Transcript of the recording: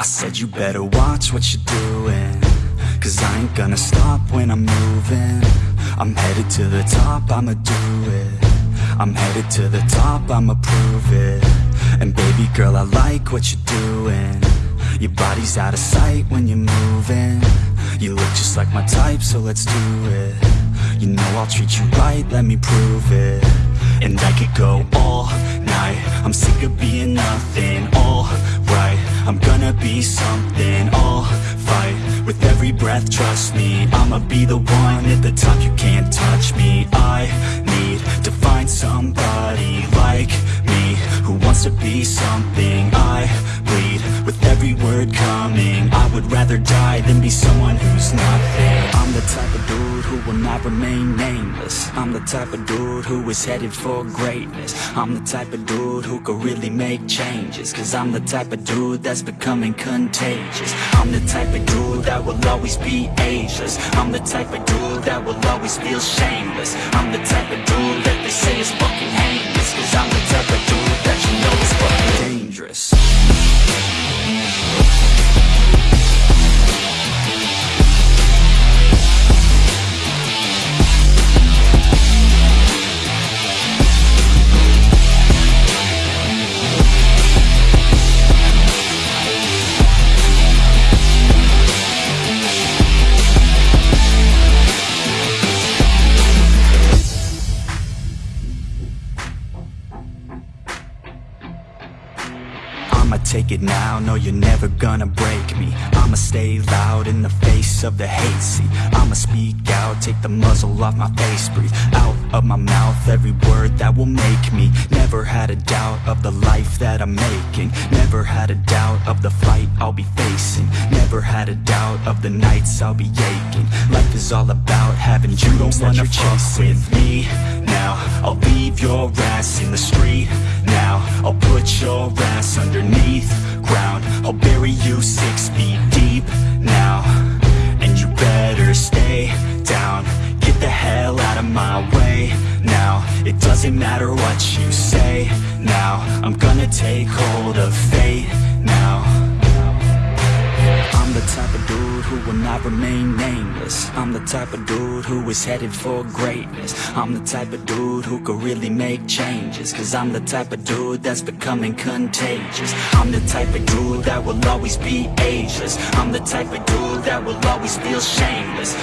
I said you better watch what you're doing Cause I ain't gonna stop when I'm moving. I'm headed to the top, I'ma do it. I'm headed to the top, I'ma prove it. And baby girl, I like what you're doing. Your body's out of sight when you're moving. You look just like my type, so let's do it. You know I'll treat you right, let me prove it. And I could go all night. I'm sick of being nothing, all gonna be something, I'll fight With every breath, trust me. I'ma be the one at the top, you can't touch me. I need to find somebody like me Who wants to be something. I bleed with every word coming. I would rather die than be someone who's nothing. I'm the type not remain nameless. I'm the type of dude who is headed for greatness. I'm the type of dude who could really make changes Cause I'm the type of dude that's becoming contagious. I'm the type of dude that will always be ageless. I'm the type of dude that will always feel shameless. I'm the type of dude that they say is fucking heinous I'ma take it now, no you're never gonna break me. I'ma stay loud in the face of the hate. See, I'ma speak out, take the muzzle off my face. Breathe out of my mouth every word that will make me. Never had a doubt of the life that I'm making. Never had a doubt of the fight I'll be facing. Never had a doubt of the nights I'll be aching. Life is all about having you dreams that you're chasing. with me. Now I'll leave your ass in the street. Now I'll put your underneath ground. I'll bury you six feet deep now And you better stay down. Get the hell out of my way now. It doesn't matter what you say now. I'm gonna take hold of fate dude not remain nameless. I'm the type of dude who is headed for greatness. I'm the type of dude who could really make changes Cause I'm the type of dude that's becoming contagious. I'm the type of dude that will always be ageless. I'm the type of dude that will always feel shameless